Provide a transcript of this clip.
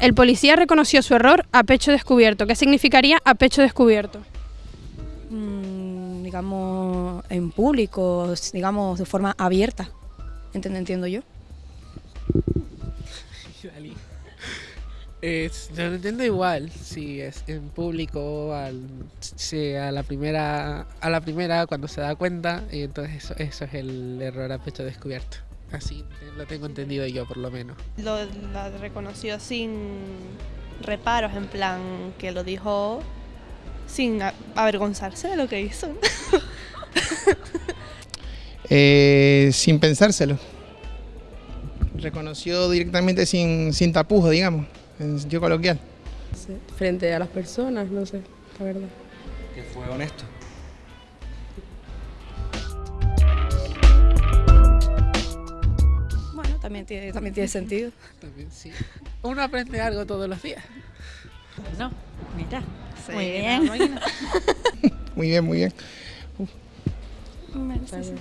El policía reconoció su error a pecho descubierto. ¿Qué significaría a pecho descubierto? Mm, digamos, en público, digamos, de forma abierta. Entiendo, entiendo yo. Es, yo lo entiendo igual, si es en público, al, si a la primera, a la primera cuando se da cuenta, y entonces eso, eso es el error a pecho descubierto. Así lo tengo entendido yo por lo menos. Lo, la reconoció sin reparos, en plan que lo dijo sin avergonzarse de lo que hizo. Eh, sin pensárselo. Reconoció directamente sin, sin tapujos, digamos, en sentido coloquial. frente a las personas, no sé, la verdad. Que fue honesto. También tiene, también tiene sentido. También sí. Uno aprende algo todos los días. No, mira. Sí, Muy bien. Muy bien, muy bien. Bien.